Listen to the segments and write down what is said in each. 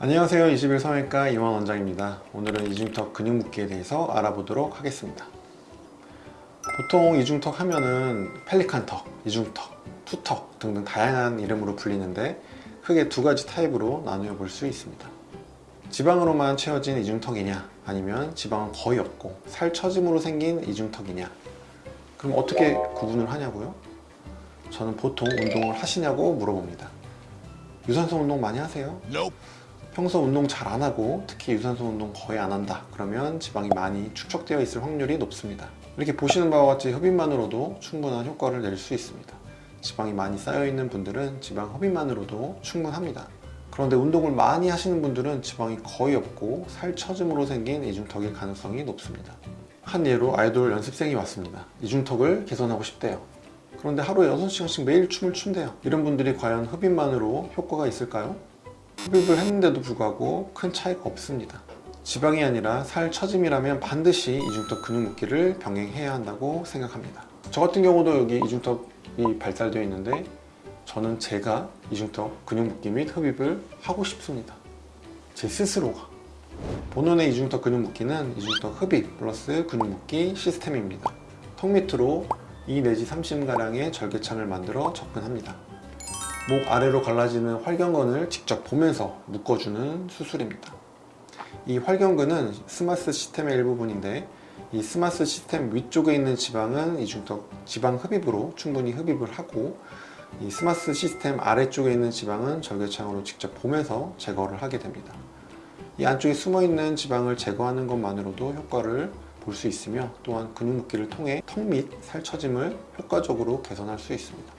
안녕하세요. 21 성형외과 이만 원장입니다. 오늘은 이중턱 근육 묶기에 대해서 알아보도록 하겠습니다. 보통 이중턱 하면은 펠리칸턱, 이중턱, 투턱 등등 다양한 이름으로 불리는데 크게 두 가지 타입으로 나누어 볼 수 있습니다. 지방으로만 채워진 이중턱이냐 아니면 지방은 거의 없고 살 처짐으로 생긴 이중턱이냐? 그럼 어떻게 구분을 하냐고요? 저는 보통 운동을 하시냐고 물어봅니다. 유산소 운동 많이 하세요? 평소 운동 잘 안 하고 특히 유산소 운동 거의 안 한다. 그러면 지방이 많이 축적되어 있을 확률이 높습니다. 이렇게 보시는 바와 같이 흡입만으로도 충분한 효과를 낼 수 있습니다. 지방이 많이 쌓여 있는 분들은 지방 흡입만으로도 충분합니다. 그런데 운동을 많이 하시는 분들은 지방이 거의 없고 살 처짐으로 생긴 이중턱일 가능성이 높습니다. 한 예로 아이돌 연습생이 왔습니다. 이중턱을 개선하고 싶대요. 그런데 하루에 6시간씩 매일 춤을 춘대요. 이런 분들이 과연 흡입만으로 효과가 있을까요? 흡입을 했는데도 불구하고 큰 차이가 없습니다. 지방이 아니라 살 처짐이라면 반드시 이중턱 근육 묶기를 병행해야 한다고 생각합니다. 저 같은 경우도 여기 이중턱이 발달되어 있는데 저는 제가 이중턱 근육 묶기 및 흡입을 하고 싶습니다. 제 스스로가. 본원의 이중턱 근육 묶기는 이중턱 흡입 플러스 근육 묶기 시스템입니다. 턱 밑으로 2 내지 3cm가량의 절개창을 만들어 접근합니다 목 아래로 갈라지는 활경근을 직접 보면서 묶어주는 수술입니다. 이 활경근은 SMAS 시스템의 일부분인데 이 SMAS 시스템 위쪽에 있는 지방은 이중턱 지방 흡입으로 충분히 흡입을 하고 이 SMAS 시스템 아래쪽에 있는 지방은 절개창으로 직접 보면서 제거를 하게 됩니다. 이 안쪽에 숨어있는 지방을 제거하는 것만으로도 효과를 볼 수 있으며 또한 근육 묶기를 통해 턱 및 살처짐을 효과적으로 개선할 수 있습니다.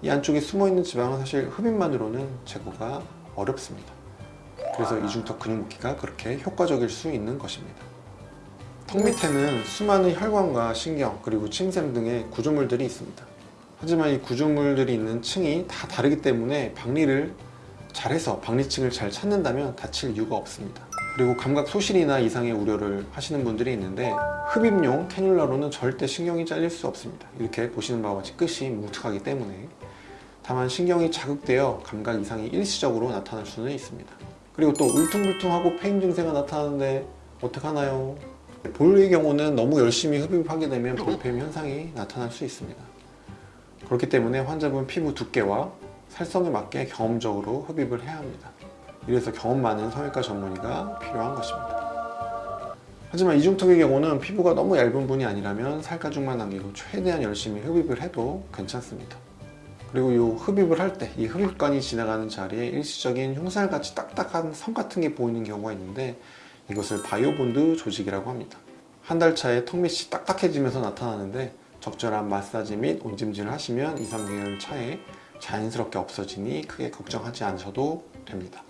이 안쪽에 숨어있는 지방은 사실 흡입만으로는 제거가 어렵습니다. 그래서 이중턱 근육 묶기가 그렇게 효과적일 수 있는 것입니다. 턱 밑에는 수많은 혈관과 신경 그리고 침샘 등의 구조물들이 있습니다. 하지만 이 구조물들이 있는 층이 다 다르기 때문에 박리를 잘해서 박리층을 잘 찾는다면 다칠 이유가 없습니다. 그리고 감각 소실이나 이상의 우려를 하시는 분들이 있는데 흡입용 cannula로는 절대 신경이 잘릴 수 없습니다. 이렇게 보시는 바와 같이 끝이 뭉툭하기 때문에 다만 신경이 자극되어 감각 이상이 일시적으로 나타날 수는 있습니다. 그리고 또 울퉁불퉁하고 패인 증세가 나타나는데 어떡하나요? 볼의 경우는 너무 열심히 흡입하게 되면 볼 패임 현상이 나타날 수 있습니다. 그렇기 때문에 환자분 피부 두께와 살성에 맞게 경험적으로 흡입을 해야 합니다. 이래서 경험 많은 성형외과 전문의가 필요한 것입니다. 하지만 이중턱의 경우는 피부가 너무 얇은 분이 아니라면 살가죽만 남기고 최대한 열심히 흡입을 해도 괜찮습니다 그리고 이 흡입을 할 때 이 흡입관이 지나가는 자리에 일시적인 흉살같이 딱딱한 선 같은 게 보이는 경우가 있는데 이것을 bio bond 조직이라고 합니다. 한 달 차에 턱 밑이 딱딱해지면서 나타나는데 적절한 마사지 및 온찜질을 하시면 2, 3개월 차에 자연스럽게 없어지니 크게 걱정하지 않으셔도 됩니다